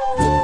Oh.